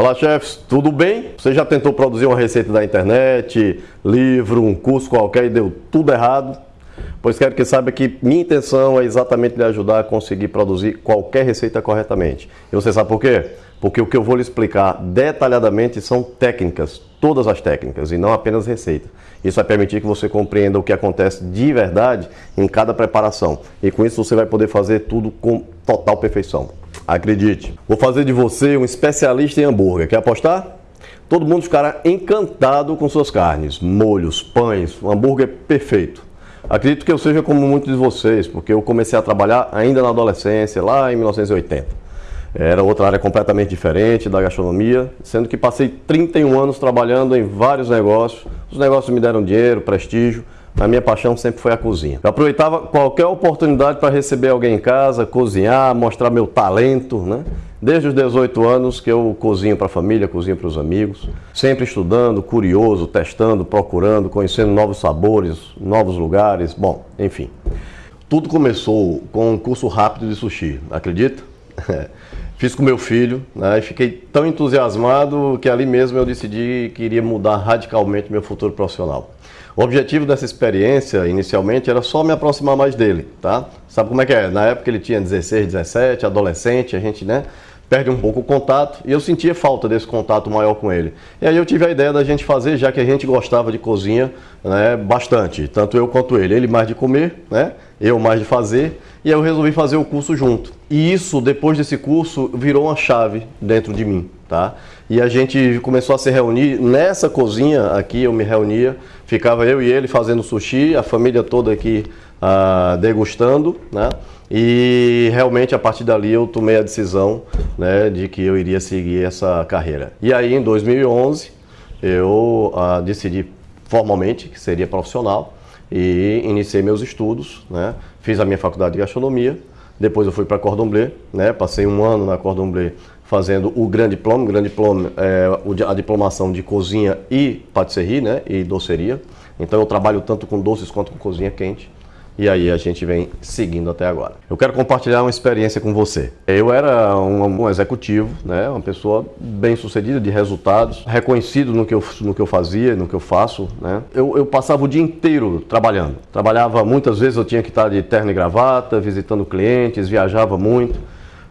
Olá, chefes, tudo bem? Você já tentou produzir uma receita da internet, livro, um curso qualquer e deu tudo errado? Pois quero que saiba que minha intenção é exatamente lhe ajudar a conseguir produzir qualquer receita corretamente. E você sabe por quê? Porque o que eu vou lhe explicar detalhadamente são técnicas, todas as técnicas, e não apenas receita. Isso vai permitir que você compreenda o que acontece de verdade em cada preparação. E com isso você vai poder fazer tudo com total perfeição. Acredite, vou fazer de você um especialista em hambúrguer. Quer apostar? Todo mundo ficará encantado com suas carnes, molhos, pães, um hambúrguer perfeito. Acredito que eu seja como muitos de vocês, porque eu comecei a trabalhar ainda na adolescência, lá em 1980. Era outra área completamente diferente da gastronomia, sendo que passei 31 anos trabalhando em vários negócios. Os negócios me deram dinheiro, prestígio, a minha paixão sempre foi a cozinha. Eu aproveitava qualquer oportunidade para receber alguém em casa, cozinhar, mostrar meu talento, né? Desde os 18 anos que eu cozinho para a família, cozinho para os amigos, sempre estudando, curioso, testando, procurando, conhecendo novos sabores, novos lugares, bom, enfim. Tudo começou com um curso rápido de sushi, acredita? Fiz com meu filho né, e fiquei tão entusiasmado que ali mesmo eu decidi que iria mudar radicalmente meu futuro profissional. O objetivo dessa experiência, inicialmente, era só me aproximar mais dele, tá? Sabe como é que é? Na época ele tinha 16, 17, adolescente, a gente, né, perde um pouco o contato e eu sentia falta desse contato maior com ele. E aí eu tive a ideia da gente fazer, já que a gente gostava de cozinha né, bastante, tanto eu quanto ele. Ele mais de comer, né, eu mais de fazer, e aí eu resolvi fazer o curso junto. E isso, depois desse curso, virou uma chave dentro de mim, tá? E a gente começou a se reunir nessa cozinha aqui, eu me reunia, ficava eu e ele fazendo sushi, a família toda aqui ah, degustando, né? E realmente a partir dali eu tomei a decisão né, de que eu iria seguir essa carreira. E aí em 2011 eu ah, decidi formalmente que seria profissional e iniciei meus estudos, né? Fiz a minha faculdade de gastronomia, depois eu fui para Cordon Bleu, né? Passei um ano na Cordon Bleu fazendo o Grande Diploma, o Grande Diploma é a diplomação de cozinha e patisserie, né? E doceria. Então eu trabalho tanto com doces quanto com cozinha quente e aí a gente vem seguindo até agora. Eu quero compartilhar uma experiência com você. Eu era um, um executivo, né, uma pessoa bem sucedida, de resultados, reconhecido no que eu, no que eu fazia, no que eu faço. Né. Eu, eu passava o dia inteiro trabalhando. Trabalhava muitas vezes, eu tinha que estar de terno e gravata, visitando clientes, viajava muito.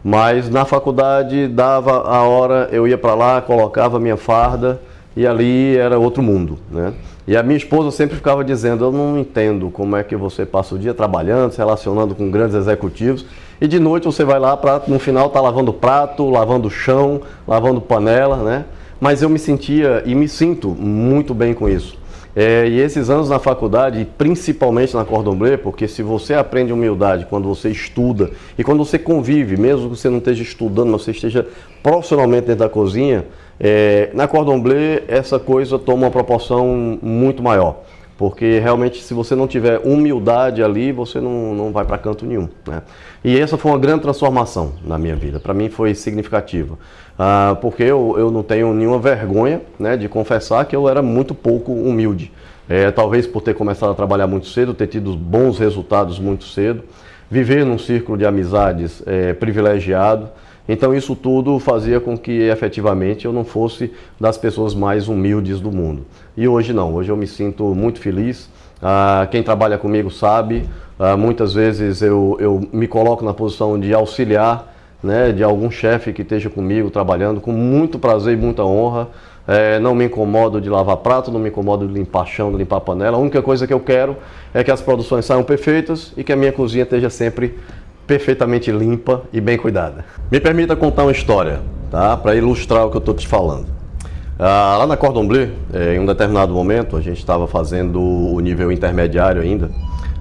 Mas na faculdade dava a hora, eu ia para lá, colocava minha farda e ali era outro mundo, né? E a minha esposa sempre ficava dizendo, eu não entendo como é que você passa o dia trabalhando, se relacionando com grandes executivos, e de noite você vai lá para, no final, tá lavando prato, lavando chão, lavando panela, né? Mas eu me sentia e me sinto muito bem com isso. É, e esses anos na faculdade, principalmente na Cordon Bleu, porque se você aprende humildade quando você estuda e quando você convive, mesmo que você não esteja estudando, mas você esteja profissionalmente dentro da cozinha, é, na Cordon Bleu, essa coisa toma uma proporção muito maior. Porque realmente, se você não tiver humildade ali, você não, não vai para canto nenhum. Né? E essa foi uma grande transformação na minha vida. Para mim foi significativa. Ah, porque eu, eu não tenho nenhuma vergonha né, de confessar que eu era muito pouco humilde. É, talvez por ter começado a trabalhar muito cedo, ter tido bons resultados muito cedo, viver num círculo de amizades é, privilegiado. Então isso tudo fazia com que efetivamente eu não fosse das pessoas mais humildes do mundo. E hoje não, hoje eu me sinto muito feliz. Ah, quem trabalha comigo sabe, ah, muitas vezes eu, eu me coloco na posição de auxiliar né, de algum chefe que esteja comigo trabalhando com muito prazer e muita honra. É, não me incomodo de lavar prato, não me incomodo de limpar chão, de limpar panela. A única coisa que eu quero é que as produções saiam perfeitas e que a minha cozinha esteja sempre perfeitamente limpa e bem cuidada. Me permita contar uma história, tá? Para ilustrar o que eu estou te falando. Ah, lá na Cordon Bleu, eh, em um determinado momento, a gente estava fazendo o nível intermediário ainda.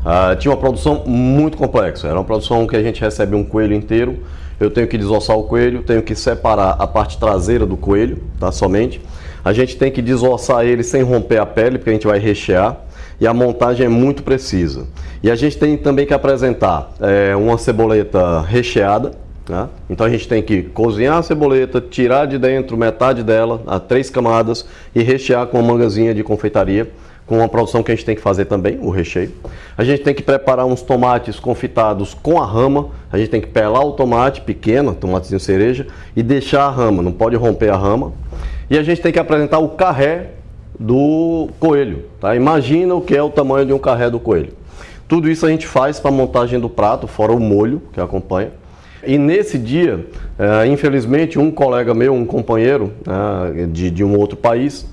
Ah, tinha uma produção muito complexa. Era uma produção que a gente recebe um coelho inteiro. Eu tenho que desossar o coelho, tenho que separar a parte traseira do coelho, tá? Somente. A gente tem que desossar ele sem romper a pele, porque a gente vai rechear e a montagem é muito precisa. E a gente tem também que apresentar é, uma ceboleta recheada, né? então a gente tem que cozinhar a ceboleta, tirar de dentro metade dela, a três camadas, e rechear com uma mangazinha de confeitaria com a produção que a gente tem que fazer também, o recheio. A gente tem que preparar uns tomates confitados com a rama. A gente tem que pelar o tomate pequeno, tomatezinho cereja, e deixar a rama, não pode romper a rama. E a gente tem que apresentar o carré do coelho. Tá? Imagina o que é o tamanho de um carré do coelho. Tudo isso a gente faz para a montagem do prato, fora o molho que acompanha. E nesse dia, é, infelizmente, um colega meu, um companheiro é, de, um outro país,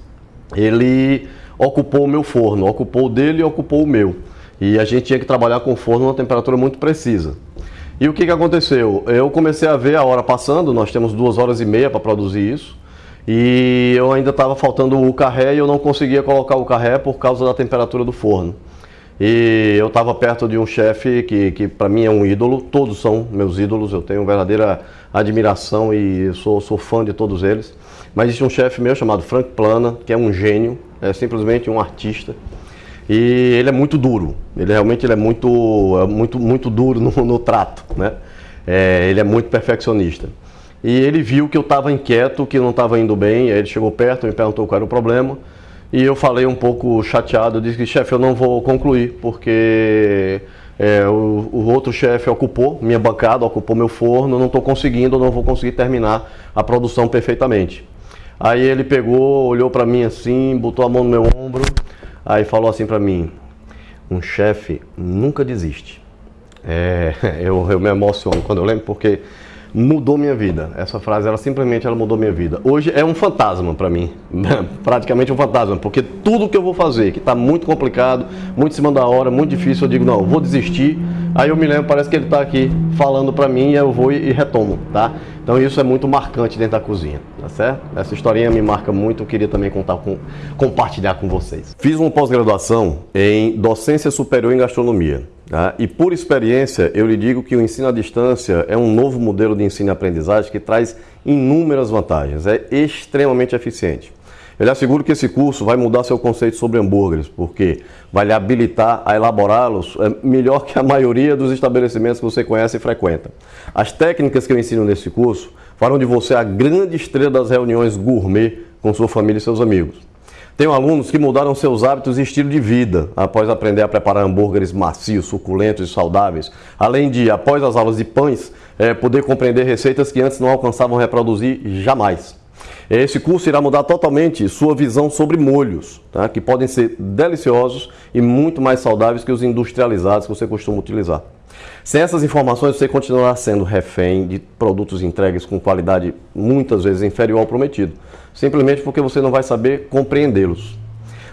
ele ocupou o meu forno, ocupou o dele e ocupou o meu. E a gente tinha que trabalhar com o forno numa temperatura muito precisa. E o que, que aconteceu? Eu comecei a ver a hora passando, nós temos duas horas e meia para produzir isso, e eu ainda estava faltando o carré e eu não conseguia colocar o carré por causa da temperatura do forno. E eu estava perto de um chefe que, que para mim é um ídolo, todos são meus ídolos, eu tenho verdadeira admiração e sou, sou fã de todos eles. Mas existe um chefe meu chamado Frank Plana, que é um gênio, é simplesmente um artista. E ele é muito duro, ele realmente ele é muito, é muito, muito duro no, no trato, né? É, ele é muito perfeccionista. E ele viu que eu estava inquieto, que não estava indo bem, aí ele chegou perto, me perguntou qual era o problema. E eu falei um pouco chateado, eu disse que chefe, eu não vou concluir, porque é, o, o, outro chefe ocupou minha bancada, ocupou meu forno, não estou conseguindo, não vou conseguir terminar a produção perfeitamente. Aí ele pegou, olhou para mim assim, botou a mão no meu ombro, aí falou assim para mim, um chefe nunca desiste. É, eu, eu me emociono quando eu lembro porque mudou minha vida. Essa frase, ela simplesmente ela mudou minha vida. Hoje é um fantasma para mim, praticamente um fantasma, porque tudo que eu vou fazer, que está muito complicado, muito em cima da hora, muito difícil, eu digo, não, vou desistir. Aí eu me lembro, parece que ele está aqui falando para mim e eu vou e retomo, tá? Então isso é muito marcante dentro da cozinha, tá certo? Essa historinha me marca muito, eu queria também contar com, compartilhar com vocês. Fiz uma pós-graduação em docência superior em gastronomia. Tá? E por experiência, eu lhe digo que o ensino à distância é um novo modelo de ensino e aprendizagem que traz inúmeras vantagens, é extremamente eficiente. Eu lhe asseguro que esse curso vai mudar seu conceito sobre hambúrgueres, porque vai lhe habilitar a elaborá-los é, melhor que a maioria dos estabelecimentos que você conhece e frequenta. As técnicas que eu ensino nesse curso farão de você a grande estrela das reuniões gourmet com sua família e seus amigos. Tenho alunos que mudaram seus hábitos e estilo de vida após aprender a preparar hambúrgueres macios, suculentos e saudáveis. Além de, após as aulas de pães, é, poder compreender receitas que antes não alcançavam reproduzir jamais. Esse curso irá mudar totalmente sua visão sobre molhos, tá? que podem ser deliciosos e muito mais saudáveis que os industrializados que você costuma utilizar. Sem essas informações, você continuará sendo refém de produtos entregues com qualidade muitas vezes inferior ao prometido, simplesmente porque você não vai saber compreendê-los.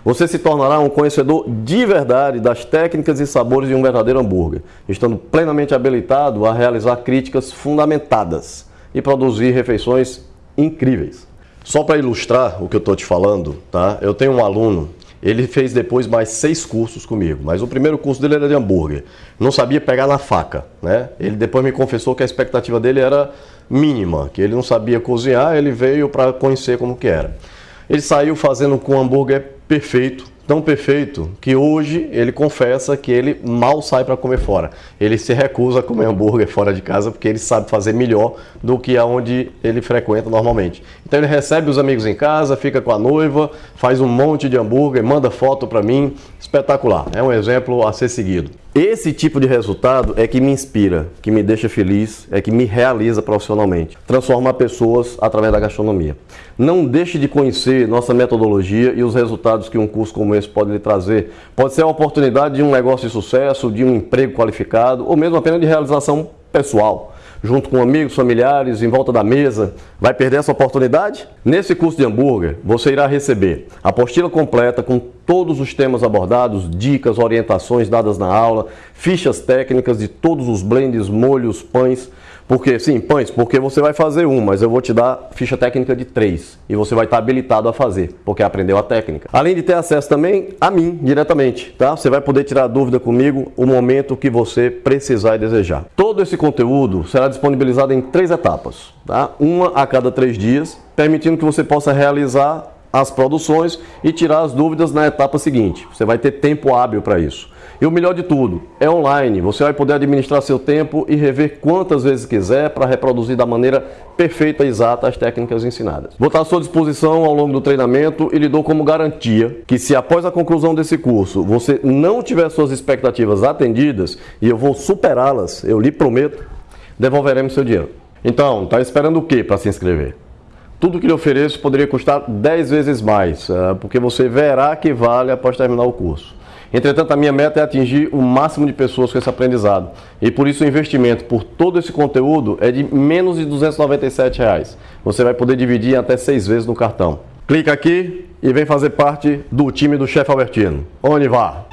Você se tornará um conhecedor de verdade das técnicas e sabores de um verdadeiro hambúrguer, estando plenamente habilitado a realizar críticas fundamentadas e produzir refeições incríveis. Só para ilustrar o que eu estou te falando, tá? eu tenho um aluno ele fez depois mais seis cursos comigo, mas o primeiro curso dele era de hambúrguer. Não sabia pegar na faca, né? Ele depois me confessou que a expectativa dele era mínima, que ele não sabia cozinhar, ele veio para conhecer como que era. Ele saiu fazendo com hambúrguer perfeito, tão perfeito que hoje ele confessa que ele mal sai para comer fora. Ele se recusa a comer hambúrguer fora de casa porque ele sabe fazer melhor do que aonde ele frequenta normalmente. Então ele recebe os amigos em casa, fica com a noiva, faz um monte de hambúrguer, manda foto para mim, espetacular. É um exemplo a ser seguido. Esse tipo de resultado é que me inspira, que me deixa feliz, é que me realiza profissionalmente. Transformar pessoas através da gastronomia. Não deixe de conhecer nossa metodologia e os resultados que um curso como esse pode lhe trazer. Pode ser a oportunidade de um negócio de sucesso, de um emprego qualificado ou mesmo apenas de realização pessoal junto com amigos, familiares, em volta da mesa, vai perder essa oportunidade? Nesse curso de hambúrguer, você irá receber a apostila completa com todos os temas abordados, dicas, orientações dadas na aula, fichas técnicas de todos os blends, molhos, pães, porque, sim, pães, porque você vai fazer um, mas eu vou te dar ficha técnica de três. E você vai estar habilitado a fazer, porque aprendeu a técnica. Além de ter acesso também a mim, diretamente, tá? Você vai poder tirar dúvida comigo o momento que você precisar e desejar. Todo esse conteúdo será disponibilizado em três etapas, tá? Uma a cada três dias, permitindo que você possa realizar as produções e tirar as dúvidas na etapa seguinte. Você vai ter tempo hábil para isso. E o melhor de tudo, é online. Você vai poder administrar seu tempo e rever quantas vezes quiser para reproduzir da maneira perfeita e exata as técnicas ensinadas. Vou estar à sua disposição ao longo do treinamento e lhe dou como garantia que se após a conclusão desse curso você não tiver suas expectativas atendidas e eu vou superá-las, eu lhe prometo, devolveremos seu dinheiro. Então, está esperando o que para se inscrever? Tudo que lhe ofereço poderia custar 10 vezes mais, eh, porque você verá que vale após terminar o curso. Entretanto, a minha meta é atingir o máximo de pessoas com esse aprendizado. E por isso o investimento por todo esse conteúdo é de menos de 297 reais. Você vai poder dividir até seis vezes no cartão. Clica aqui e vem fazer parte do time do chefe Albertino. Onde vá?